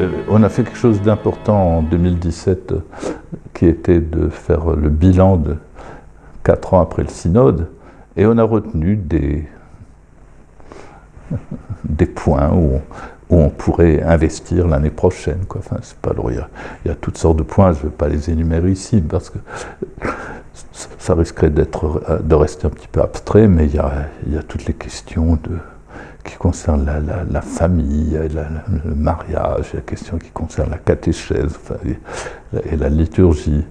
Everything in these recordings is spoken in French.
Euh, on a fait quelque chose d'important en 2017 euh, qui était de faire le bilan de quatre ans après le synode et on a retenu des, points où on, pourrait investir l'année prochaine. Il, y a, toutes sortes de points, je ne vais pas les énumérer ici parce que ça risquerait de rester un petit peu abstrait, mais il y a toutes les questions de, qui concerne la, famille, le mariage, la question qui concerne la catéchèse et, la liturgie.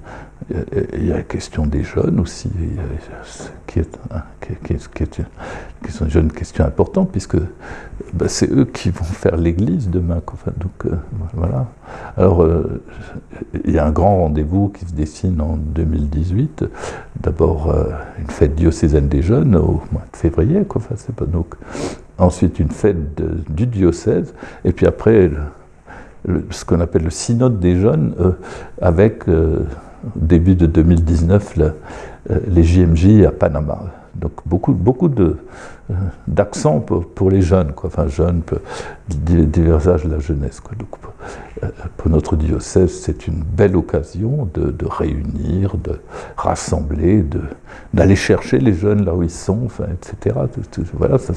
Il y a la question des jeunes aussi, qui est, qui, est, qui, est, qui sont une question importante, puisque ben, c'est eux qui vont faire l'Église demain. Donc, euh, voilà. Alors, euh, il y a un grand rendez-vous qui se dessine en 2018. D'abord, euh, une fête diocésaine des jeunes au mois de février. Donc, ensuite, une fête du diocèse, et puis après, ce qu'on appelle le synode des jeunes, euh, avec, euh, début de 2019, le, euh, les JMJ à Panama. Donc beaucoup, beaucoup d'accent pour, les jeunes, quoi. enfin jeunes, divers âges de la jeunesse. Quoi. Donc, pour notre diocèse, c'est une belle occasion de, réunir, de rassembler, d'aller chercher les jeunes là où ils sont, enfin, etc. Voilà, ça,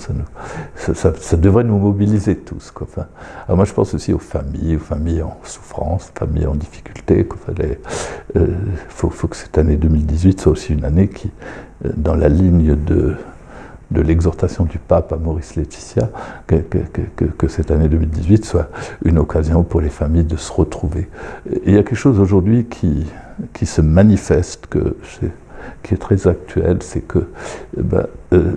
ça, devrait nous mobiliser tous. Quoi. Enfin, alors moi, je pense aussi aux familles, aux familles en souffrance, familles en difficulté. Il euh, faut, que cette année 2018 soit aussi une année qui, euh, dans la ligne de de l'exhortation du pape à Maurice Laetitia, que, cette année 2018 soit une occasion pour les familles de se retrouver. il y a quelque chose aujourd'hui qui, qui se manifeste, qui est très actuel, c'est que ben, euh,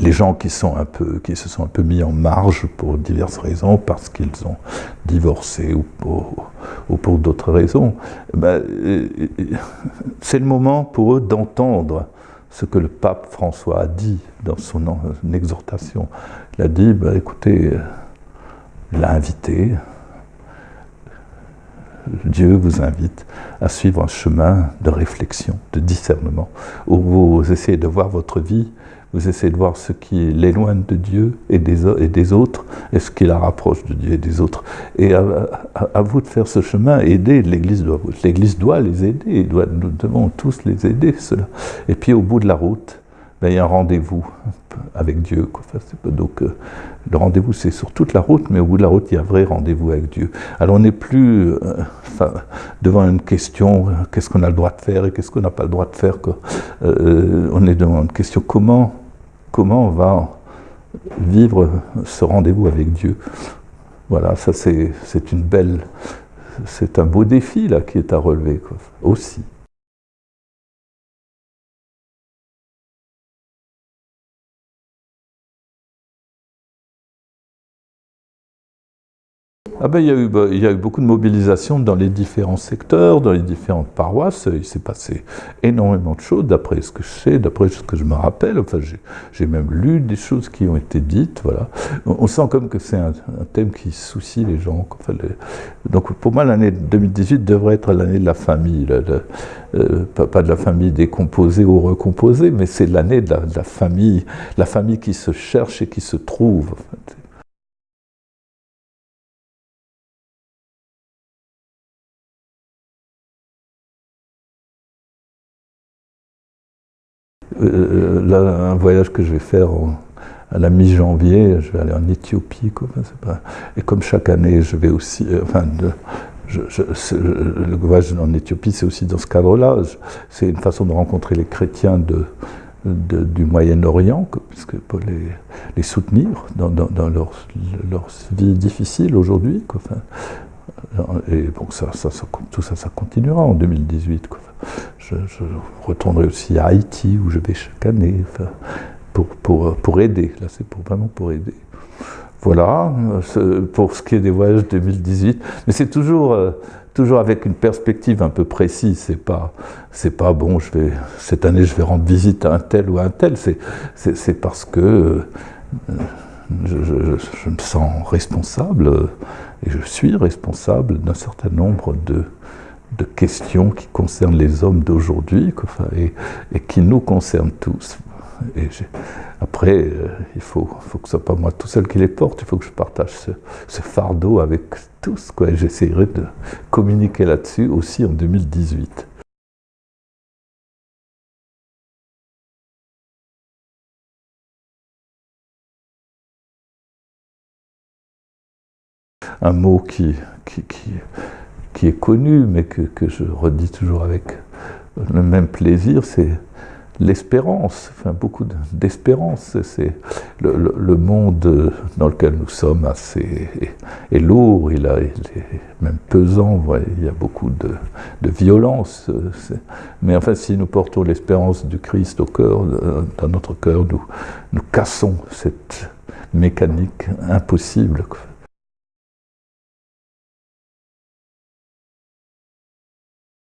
les gens qui, se sont un peu mis en marge pour diverses raisons, parce qu'ils ont divorcé ou pour, ou pour d'autres raisons, ben, euh, c'est le moment pour eux d'entendre ce que le pape François a dit dans son exhortation. Il a dit, bah, écoutez, il l'a invité, Dieu vous invite à suivre un chemin de réflexion, de discernement, où vous essayez de voir votre vie vous essayez de voir ce qui l'éloigne de Dieu et des, autres, et ce qui la rapproche de Dieu et des autres. Et à vous de faire ce chemin, aider, l'Église doit, l'Église doit les aider, doit, nous devons tous les aider, cela. Et puis au bout de la route, ben, il y a un rendez-vous avec Dieu. Donc euh, le rendez-vous c'est sur toute la route, mais au bout de la route il y a un vrai rendez-vous avec Dieu. Alors on n'est plus euh, devant une question, euh, qu'est-ce qu'on a le droit de faire et qu'est-ce qu'on n'a pas le droit de faire. Quoi. On est devant une question, comment, comment on va vivre ce rendez-vous avec Dieu? Voilà, ça c'est une belle, c'est un beau défi là qui est à relever quoi, aussi. Ah ben, il, y a eu, bah, il y a eu beaucoup de mobilisation dans les différents secteurs, dans les différentes paroisses. Il s'est passé énormément de choses, d'après ce que je sais, d'après ce que je me rappelle. Enfin, j'ai même lu des choses qui ont été dites. Voilà. On, sent comme que c'est un, thème qui soucie les gens. Donc pour moi, l'année 2018 devrait être l'année de la famille. Le, le, euh, pas, de la famille décomposée ou recomposée, mais c'est l'année de, la famille, la famille qui se cherche et qui se trouve. Euh, là, un voyage que je vais faire à la mi-janvier, je vais aller en Éthiopie. Quoi. Et comme chaque année, je vais aussi... Euh, enfin, je, le voyage en Éthiopie, c'est aussi dans ce cadre-là. C'est une façon de rencontrer les chrétiens du Moyen-Orient, puisque pour les, soutenir dans, leur, vie difficile aujourd'hui. Et bon, ça, tout ça, ça continuera en 2018. Quoi. Je, retournerai aussi à Haïti, où je vais chaque année, pour, pour, pour aider. Là, c'est pour, vraiment pour aider. Voilà, pour ce qui est des voyages 2018. Mais c'est toujours, euh, toujours avec une perspective un peu précise. C'est pas, c'est pas bon. Je vais cette année, je vais rendre visite à un tel ou à un tel. C'est parce que euh, je, me sens responsable et je suis responsable d'un certain nombre de de questions qui concernent les hommes d'aujourd'hui et, qui nous concernent tous. Et après, euh, il faut, faut que ce soit pas moi tout seul qui les porte, il faut que je partage ce, fardeau avec tous. J'essaierai de communiquer là-dessus aussi en 2018. Un mot qui, qui, qui, est connu, mais que, que je redis toujours avec le même plaisir, c'est l'espérance, enfin beaucoup d'espérance. C'est le, monde dans lequel nous sommes assez est, lourd, il, est même pesant, il y a beaucoup de, violence. Mais enfin, si nous portons l'espérance du Christ au cœur, dans notre cœur, nous, nous cassons cette mécanique impossible.